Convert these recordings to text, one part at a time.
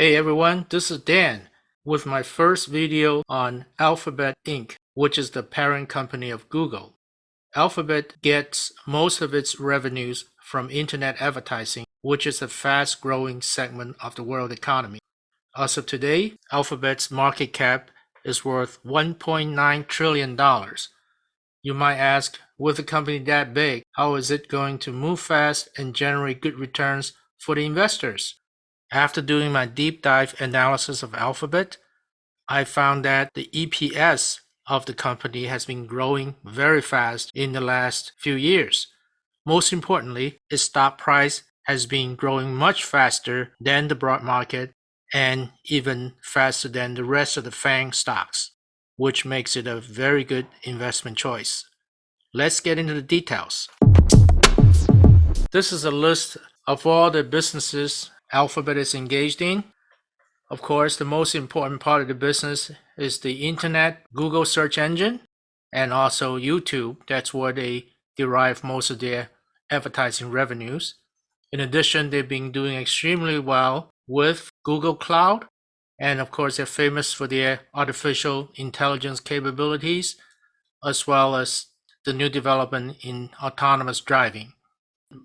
Hey everyone, this is Dan with my first video on Alphabet Inc., which is the parent company of Google. Alphabet gets most of its revenues from internet advertising, which is a fast growing segment of the world economy. As of today, Alphabet's market cap is worth $1.9 trillion. You might ask, with a company that big, how is it going to move fast and generate good returns for the investors? After doing my deep dive analysis of Alphabet, I found that the EPS of the company has been growing very fast in the last few years. Most importantly, its stock price has been growing much faster than the broad market and even faster than the rest of the FANG stocks, which makes it a very good investment choice. Let's get into the details. This is a list of all the businesses Alphabet is engaged in. Of course, the most important part of the business is the internet, Google search engine, and also YouTube. That's where they derive most of their advertising revenues. In addition, they've been doing extremely well with Google Cloud. And of course, they're famous for their artificial intelligence capabilities, as well as the new development in autonomous driving.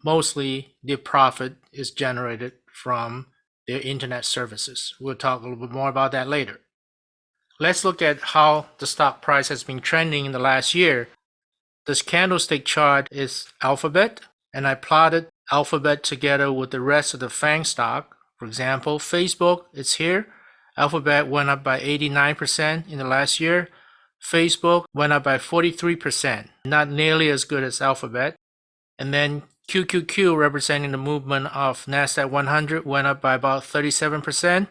Mostly, the profit is generated from their internet services. We'll talk a little bit more about that later. Let's look at how the stock price has been trending in the last year. This candlestick chart is Alphabet, and I plotted Alphabet together with the rest of the FANG stock. For example, Facebook is here. Alphabet went up by 89% in the last year. Facebook went up by 43%, not nearly as good as Alphabet. And then QQQ, representing the movement of NASDAQ 100, went up by about 37%.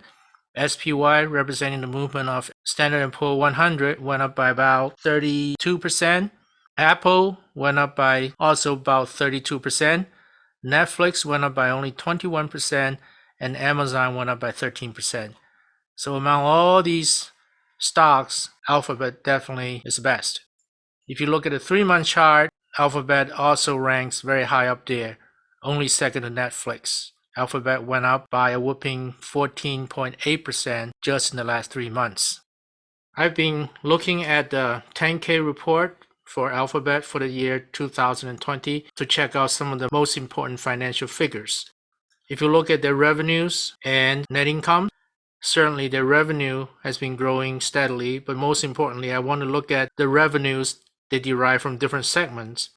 SPY, representing the movement of Standard & Poor 100, went up by about 32%. Apple went up by also about 32%. Netflix went up by only 21%, and Amazon went up by 13%. So among all these stocks, Alphabet definitely is the best. If you look at the three-month chart, Alphabet also ranks very high up there, only second to Netflix. Alphabet went up by a whooping 14.8% just in the last three months. I've been looking at the 10K report for Alphabet for the year 2020 to check out some of the most important financial figures. If you look at their revenues and net income, certainly their revenue has been growing steadily, but most importantly, I want to look at the revenues they derive from different segments.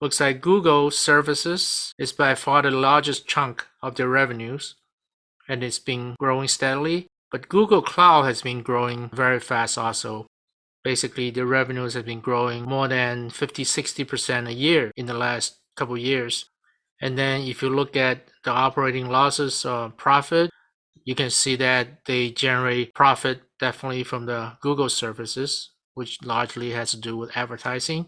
Looks like Google services is by far the largest chunk of their revenues, and it's been growing steadily. But Google Cloud has been growing very fast also. Basically, their revenues have been growing more than 50 60% a year in the last couple years. And then if you look at the operating losses or profit, you can see that they generate profit definitely from the Google services which largely has to do with advertising.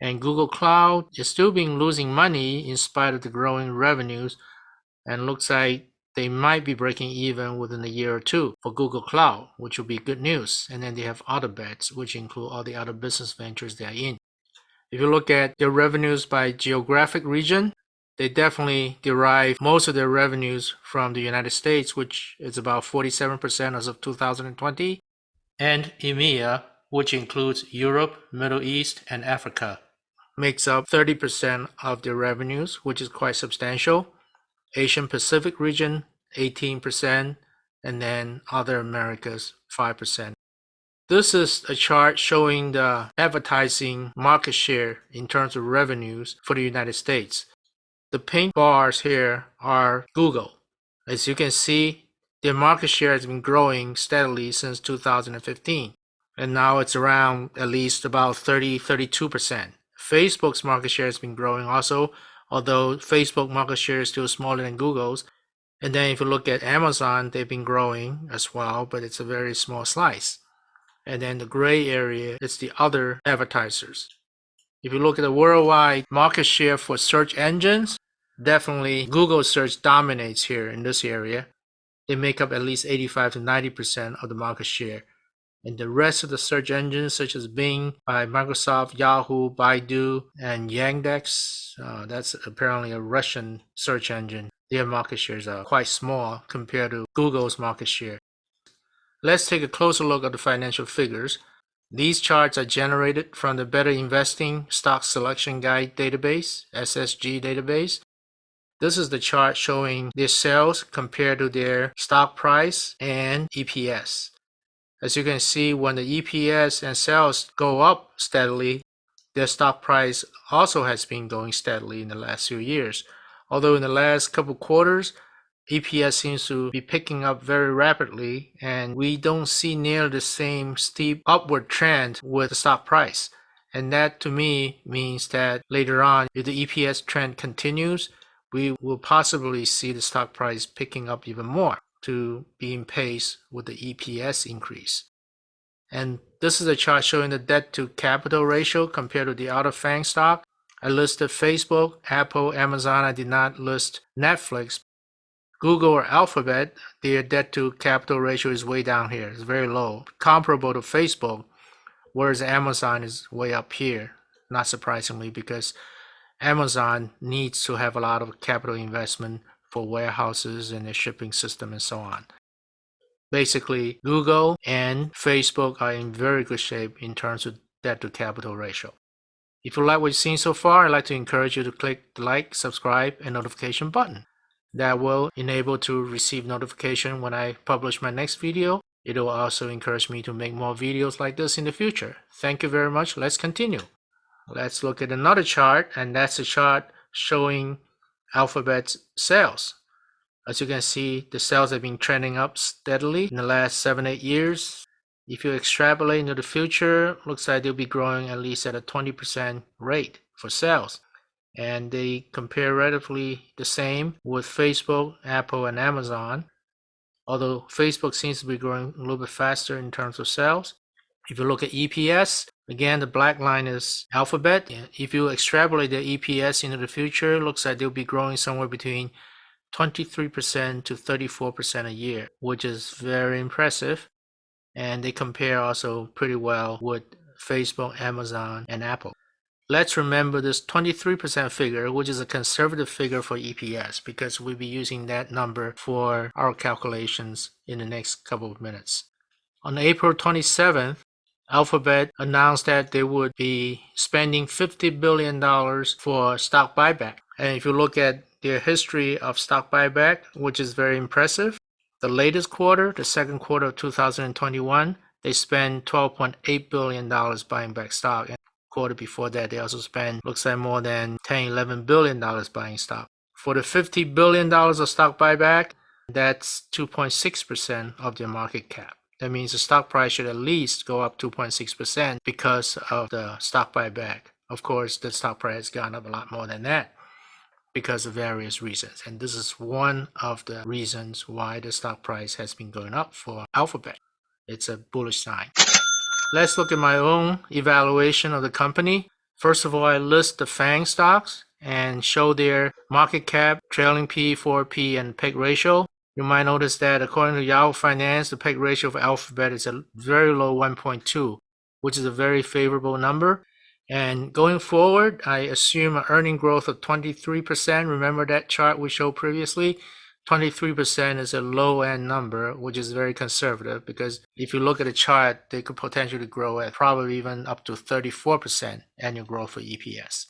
And Google Cloud is still being losing money in spite of the growing revenues and looks like they might be breaking even within a year or two for Google Cloud, which will be good news. And then they have other bets, which include all the other business ventures they are in. If you look at their revenues by geographic region, they definitely derive most of their revenues from the United States, which is about 47% as of 2020, and EMEA, which includes Europe, Middle East, and Africa, makes up 30% of their revenues, which is quite substantial. Asian Pacific region, 18%, and then other Americas, 5%. This is a chart showing the advertising market share in terms of revenues for the United States. The pink bars here are Google. As you can see, their market share has been growing steadily since 2015 and now it's around at least about 30 32%. Facebook's market share has been growing also, although Facebook market share is still smaller than Google's. And then if you look at Amazon, they've been growing as well, but it's a very small slice. And then the gray area is the other advertisers. If you look at the worldwide market share for search engines, definitely Google search dominates here in this area. They make up at least 85 to 90% of the market share and the rest of the search engines such as Bing by Microsoft, Yahoo, Baidu, and Yandex, uh, that's apparently a Russian search engine. their market shares are quite small compared to Google's market share. Let's take a closer look at the financial figures. These charts are generated from the Better Investing Stock Selection Guide database, SSG database. This is the chart showing their sales compared to their stock price and EPS. As you can see, when the EPS and sales go up steadily, their stock price also has been going steadily in the last few years. Although in the last couple quarters, EPS seems to be picking up very rapidly and we don't see near the same steep upward trend with the stock price. And that to me means that later on, if the EPS trend continues, we will possibly see the stock price picking up even more to be in pace with the EPS increase. And this is a chart showing the debt to capital ratio compared to the other FANG stock. I listed Facebook, Apple, Amazon. I did not list Netflix Google or Alphabet, their debt to capital ratio is way down here. It's very low, comparable to Facebook, whereas Amazon is way up here, not surprisingly, because Amazon needs to have a lot of capital investment for warehouses and their shipping system and so on. Basically, Google and Facebook are in very good shape in terms of debt to capital ratio. If you like what you've seen so far, I'd like to encourage you to click the like, subscribe, and notification button that will enable to receive notification when I publish my next video. It will also encourage me to make more videos like this in the future. Thank you very much. Let's continue. Let's look at another chart and that's a chart showing Alphabet's sales. As you can see, the sales have been trending up steadily in the last 7-8 years. If you extrapolate into the future, looks like they'll be growing at least at a 20% rate for sales and they compare relatively the same with Facebook, Apple, and Amazon. Although Facebook seems to be growing a little bit faster in terms of sales. If you look at EPS, again, the black line is Alphabet. If you extrapolate the EPS into the future, looks like they'll be growing somewhere between 23% to 34% a year, which is very impressive. And they compare also pretty well with Facebook, Amazon, and Apple. Let's remember this 23% figure, which is a conservative figure for EPS, because we'll be using that number for our calculations in the next couple of minutes. On April 27th, Alphabet announced that they would be spending $50 billion for stock buyback. And if you look at their history of stock buyback, which is very impressive, the latest quarter, the second quarter of 2021, they spent $12.8 billion buying back stock And quarter before that, they also spent, looks like more than $10, 11 billion dollars buying stock. For the 50 billion dollars of stock buyback, that's 2.6% of their market cap. That means the stock price should at least go up 2.6% because of the stock buyback. Of course, the stock price has gone up a lot more than that because of various reasons. And this is one of the reasons why the stock price has been going up for Alphabet. It's a bullish sign. Let's look at my own evaluation of the company. First of all, I list the FANG stocks and show their market cap, trailing P, 4P, and PEG ratio. You might notice that according to Yahoo Finance, the PEG ratio of Alphabet is a very low 1.2, which is a very favorable number. And going forward, I assume an earning growth of 23%. Remember that chart we showed previously? 23% is a low end number, which is very conservative because if you look at the chart, they could potentially grow at probably even up to 34% annual growth for EPS.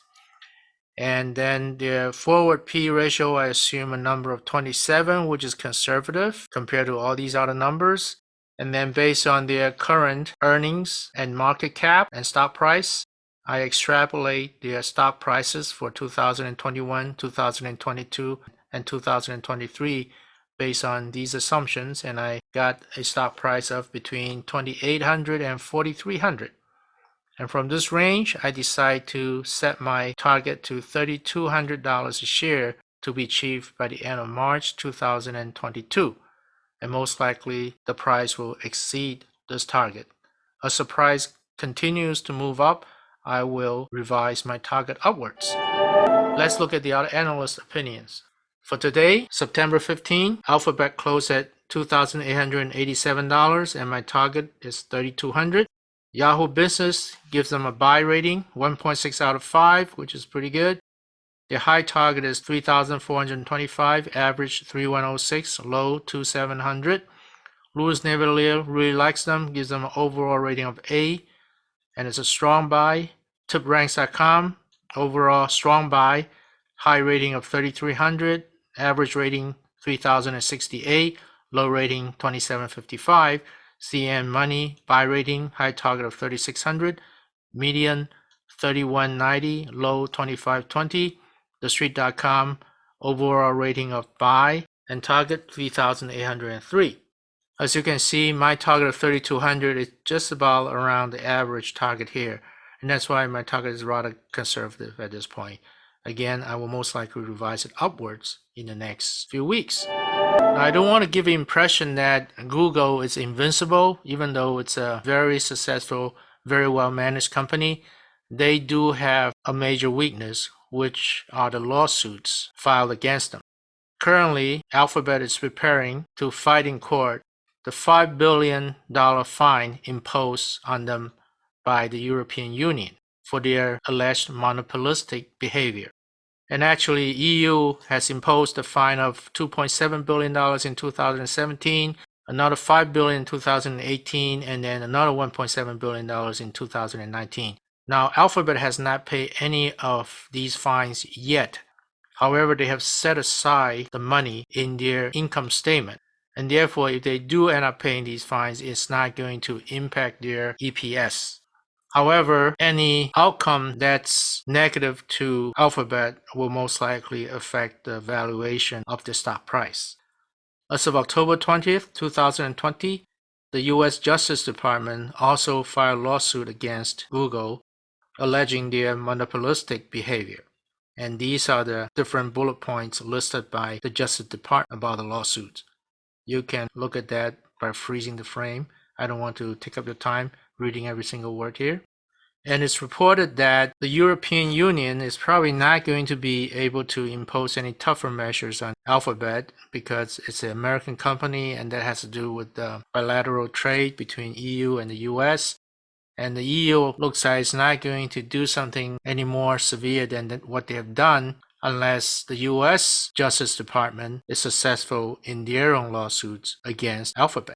And then the forward P ratio, I assume a number of 27, which is conservative compared to all these other numbers. And then based on their current earnings and market cap and stock price, I extrapolate their stock prices for 2021, 2022, and 2023 based on these assumptions and I got a stock price of between 2800 and 4300 and from this range I decide to set my target to $3200 a share to be achieved by the end of March 2022 and most likely the price will exceed this target. As the price continues to move up I will revise my target upwards. Let's look at the other analyst opinions. For today, September 15, Alphabet closed at $2,887 and my target is 3200 Yahoo Business gives them a buy rating, 1.6 out of 5, which is pretty good. The high target is 3,425, average 3106, low 2700. Louis Navellier really likes them, gives them an overall rating of A, and it's a strong buy. TipRanks.com, overall strong buy, high rating of 3300, average rating 3068, low rating 2755. CNN Money, buy rating, high target of 3600, median 3190, low 2520 thestreet.com overall rating of buy and target 3803. As you can see, my target of 3200 is just about around the average target here. And that's why my target is rather conservative at this point. Again, I will most likely revise it upwards in the next few weeks. Now, I don't want to give the impression that Google is invincible, even though it's a very successful, very well managed company. They do have a major weakness, which are the lawsuits filed against them. Currently, Alphabet is preparing to fight in court the $5 billion fine imposed on them by the European Union for their alleged monopolistic behavior. And actually, EU has imposed a fine of $2.7 billion in 2017, another 5 billion in 2018, and then another $1.7 billion in 2019. Now, Alphabet has not paid any of these fines yet. However, they have set aside the money in their income statement. And therefore, if they do end up paying these fines, it's not going to impact their EPS. However, any outcome that's negative to Alphabet will most likely affect the valuation of the stock price. As of October 20th, 2020, the US Justice Department also filed a lawsuit against Google alleging their monopolistic behavior. And these are the different bullet points listed by the Justice Department about the lawsuit. You can look at that by freezing the frame. I don't want to take up your time reading every single word here. And it's reported that the European Union is probably not going to be able to impose any tougher measures on Alphabet because it's an American company and that has to do with the bilateral trade between EU and the US. And the EU looks like it's not going to do something any more severe than what they have done unless the US Justice Department is successful in their own lawsuits against Alphabet,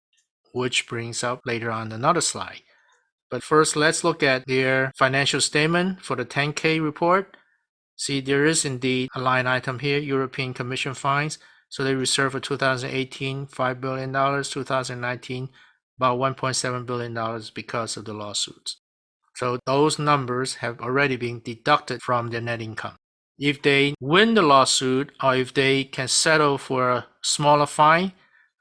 which brings up later on another slide. But first, let's look at their financial statement for the 10K report. See, there is indeed a line item here, European Commission fines. So they reserved for 2018, $5 billion, 2019, about $1.7 billion because of the lawsuits. So those numbers have already been deducted from their net income. If they win the lawsuit or if they can settle for a smaller fine,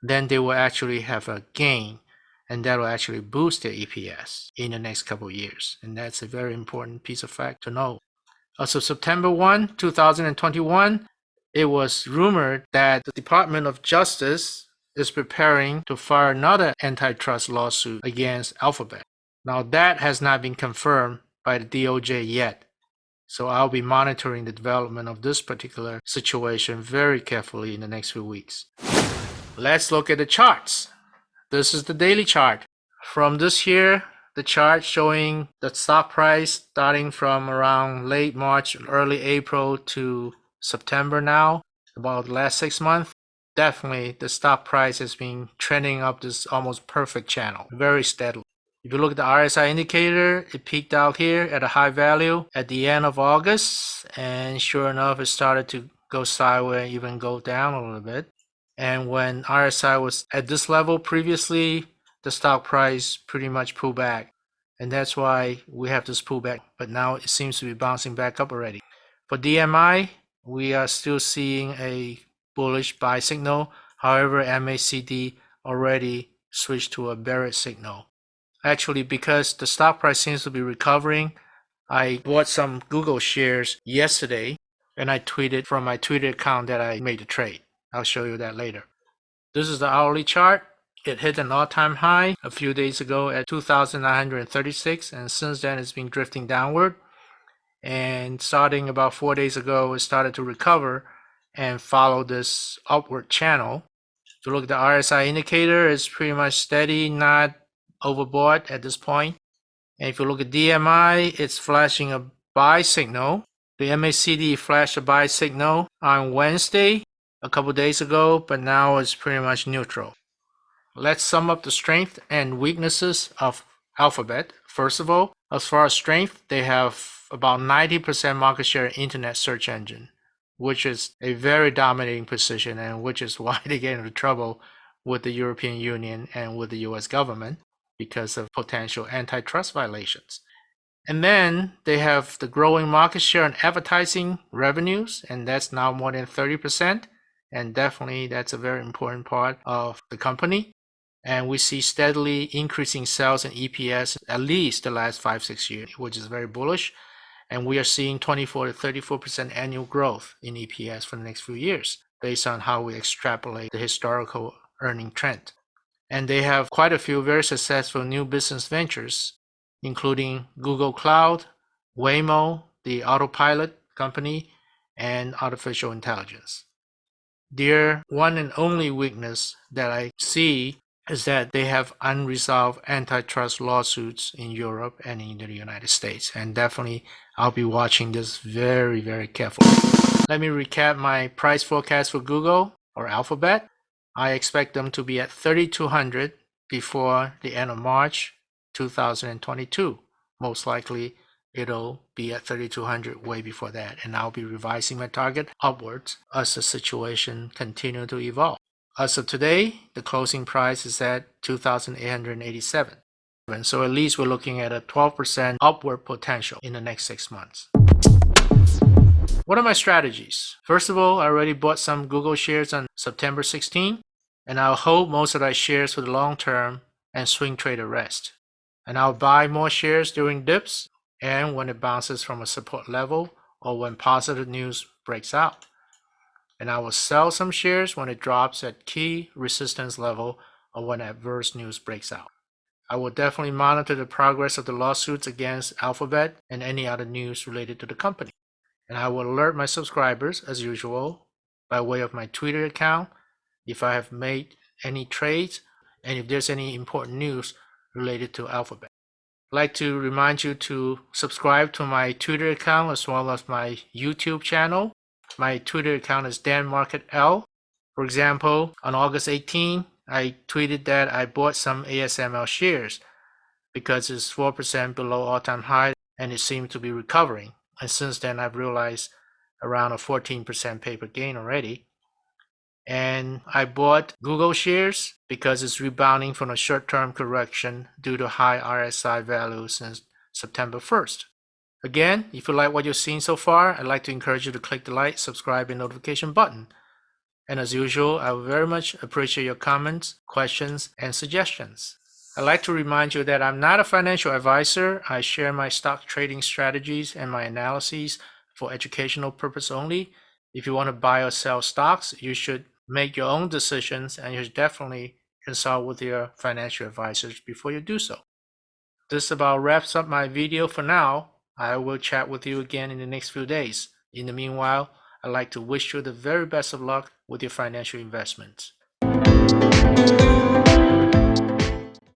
then they will actually have a gain and that will actually boost their EPS in the next couple of years. And that's a very important piece of fact to know. As of September 1, 2021, it was rumored that the Department of Justice is preparing to file another antitrust lawsuit against Alphabet. Now, that has not been confirmed by the DOJ yet. So I'll be monitoring the development of this particular situation very carefully in the next few weeks. Let's look at the charts. This is the daily chart. From this here, the chart showing the stock price starting from around late March, early April to September now, about the last six months definitely the stock price has been trending up this almost perfect channel very steadily. If you look at the RSI indicator, it peaked out here at a high value at the end of August and sure enough it started to go sideways even go down a little bit. And when RSI was at this level previously, the stock price pretty much pulled back. And that's why we have this pullback. But now it seems to be bouncing back up already. For DMI, we are still seeing a bullish buy signal. However, MACD already switched to a bearish signal. Actually, because the stock price seems to be recovering, I bought some Google shares yesterday and I tweeted from my Twitter account that I made the trade. I'll show you that later. This is the hourly chart. It hit an all-time high a few days ago at 2,936 and since then it's been drifting downward. And starting about four days ago, it started to recover and follow this upward channel. If you look at the RSI indicator, it's pretty much steady, not overbought at this point. And if you look at DMI, it's flashing a buy signal. The MACD flashed a buy signal on Wednesday, a couple days ago, but now it's pretty much neutral. Let's sum up the strength and weaknesses of Alphabet. First of all, as far as strength, they have about 90% market share in internet search engine, which is a very dominating position and which is why they get into trouble with the European Union and with the US government because of potential antitrust violations. And then they have the growing market share in advertising revenues, and that's now more than 30%. And definitely that's a very important part of the company. And we see steadily increasing sales and EPS at least the last five, six years, which is very bullish. And we are seeing 24 to 34% annual growth in EPS for the next few years based on how we extrapolate the historical earning trend. And they have quite a few very successful new business ventures including Google Cloud, Waymo, the autopilot company, and artificial intelligence. Their one and only weakness that I see is that they have unresolved antitrust lawsuits in Europe and in the United States. And definitely, I'll be watching this very, very carefully. Let me recap my price forecast for Google or Alphabet. I expect them to be at 3,200 before the end of March 2022. Most likely it'll be at 3200 way before that and I'll be revising my target upwards as the situation continue to evolve. As of today, the closing price is at 2887. And so at least we're looking at a 12% upward potential in the next six months. What are my strategies? First of all, I already bought some Google shares on September 16, and I'll hold most of my shares for the long term and swing trade the rest and I'll buy more shares during dips and when it bounces from a support level or when positive news breaks out. And I will sell some shares when it drops at key resistance level or when adverse news breaks out. I will definitely monitor the progress of the lawsuits against Alphabet and any other news related to the company. And I will alert my subscribers as usual by way of my Twitter account if I have made any trades and if there's any important news related to Alphabet. Like to remind you to subscribe to my Twitter account as well as my YouTube channel. My Twitter account is DanMarketL. For example, on August 18, I tweeted that I bought some ASML shares because it's 4% below all-time high and it seemed to be recovering. And since then, I've realized around a 14% paper gain already and I bought Google shares because it's rebounding from a short-term correction due to high RSI values since September 1st. Again, if you like what you've seen so far, I'd like to encourage you to click the like, subscribe, and notification button. And as usual, I would very much appreciate your comments, questions, and suggestions. I'd like to remind you that I'm not a financial advisor. I share my stock trading strategies and my analyses for educational purpose only. If you want to buy or sell stocks, you should make your own decisions and you should definitely consult with your financial advisors before you do so. This about wraps up my video for now. I will chat with you again in the next few days. In the meanwhile, I'd like to wish you the very best of luck with your financial investments.